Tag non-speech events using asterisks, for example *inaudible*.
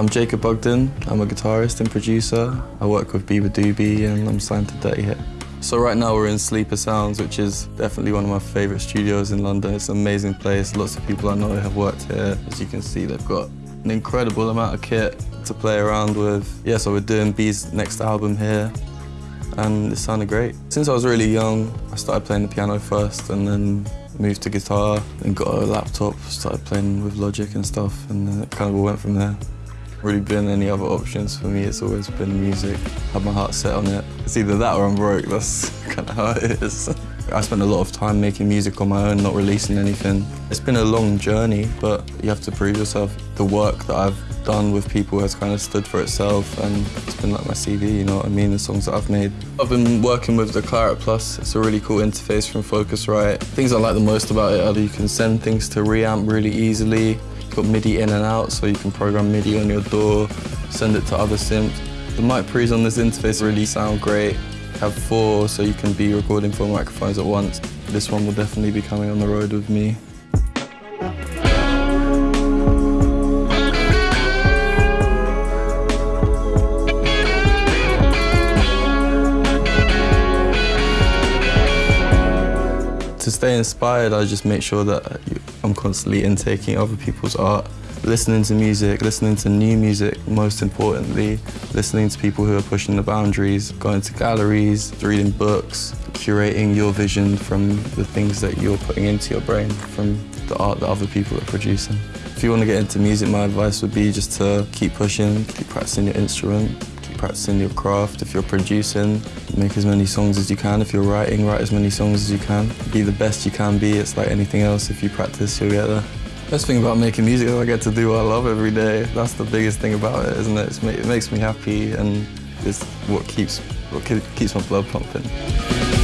I'm Jacob Bugden. I'm a guitarist and producer. I work with Beabadoobee and I'm signed to Dirty Hit. So right now we're in Sleeper Sounds, which is definitely one of my favourite studios in London. It's an amazing place. Lots of people I know have worked here. As you can see, they've got an incredible amount of kit to play around with. Yeah, so we're doing Bea's next album here and it sounded great. Since I was really young, I started playing the piano first and then moved to guitar and got a laptop, started playing with Logic and stuff and it kind of all went from there. Really been any other options for me, it's always been music. Had my heart set on it. It's either that or I'm broke, that's *laughs* kind of how it is. *laughs* I spent a lot of time making music on my own, not releasing anything. It's been a long journey, but you have to prove yourself. The work that I've done with people has kind of stood for itself and it's been like my CV, you know what I mean, the songs that I've made. I've been working with the Clarett Plus. It's a really cool interface from Focusrite. Things I like the most about it are that you can send things to reamp really easily. Got MIDI in and out, so you can program MIDI on your DAW, send it to other synths. The mic pre's on this interface really sound great have four so you can be recording four microphones at once. This one will definitely be coming on the road with me. To stay inspired, I just make sure that I'm constantly intaking other people's art listening to music, listening to new music, most importantly, listening to people who are pushing the boundaries, going to galleries, reading books, curating your vision from the things that you're putting into your brain, from the art that other people are producing. If you want to get into music, my advice would be just to keep pushing, keep practicing your instrument, practicing your craft. If you're producing, make as many songs as you can. If you're writing, write as many songs as you can. Be the best you can be. It's like anything else. If you practice, you'll get there. Best thing about making music is I get to do what I love every day. That's the biggest thing about it, isn't it? it makes me happy and it's what keeps, what keeps my blood pumping.